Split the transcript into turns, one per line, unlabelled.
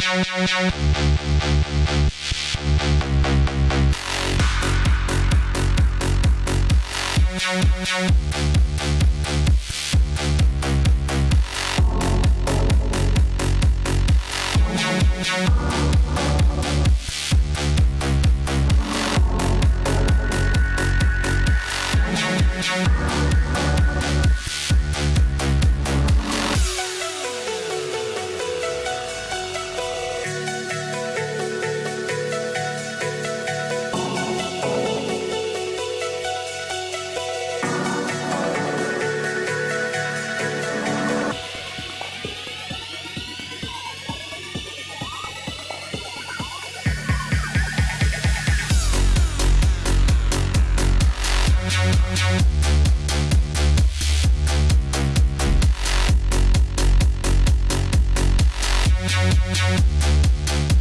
Thank We'll be right back.